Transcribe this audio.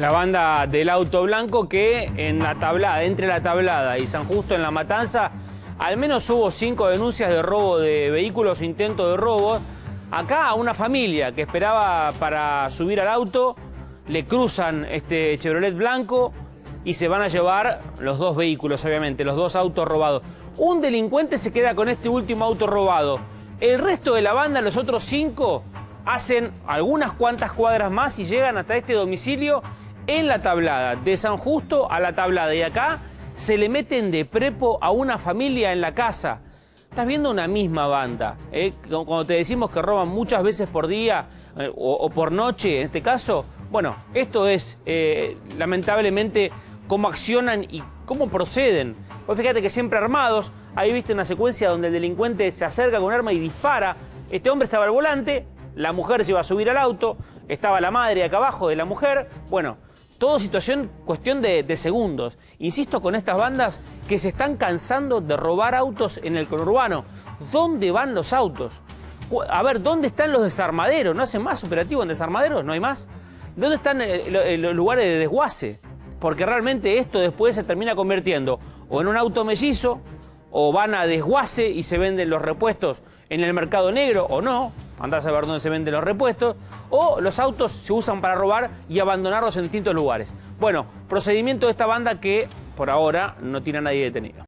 La banda del auto blanco que en la tablada, entre la tablada y San Justo en la Matanza, al menos hubo cinco denuncias de robo de vehículos, intento de robo. Acá una familia que esperaba para subir al auto, le cruzan este Chevrolet blanco y se van a llevar los dos vehículos, obviamente, los dos autos robados. Un delincuente se queda con este último auto robado. El resto de la banda, los otros cinco, hacen algunas cuantas cuadras más y llegan hasta este domicilio en la tablada, de San Justo a la tablada. Y acá se le meten de prepo a una familia en la casa. Estás viendo una misma banda. ¿eh? Cuando te decimos que roban muchas veces por día eh, o, por noche, en este caso, bueno, esto es eh, lamentablemente cómo accionan y cómo proceden. Vos fíjate que siempre armados, ahí viste una secuencia donde el delincuente se acerca con un arma y dispara. Este hombre estaba al volante, la mujer se iba a subir al auto, estaba la madre acá abajo de la mujer. Bueno, todo situación, cuestión de, segundos. Insisto con estas bandas que se están cansando de robar autos en el conurbano. ¿Dónde van los autos? A ver, ¿dónde están los desarmaderos? ¿No hacen más operativo en desarmaderos? ¿No hay más? ¿Dónde están eh, eh, los lugares de desguace? Porque realmente esto después se termina convirtiendo o en un auto mellizo, o van a desguace y se venden los repuestos en el mercado negro, o no, andás a ver dónde se venden los repuestos, o los autos se usan para robar y abandonarlos en distintos lugares. Bueno, procedimiento de esta banda que por ahora no tiene a nadie detenido.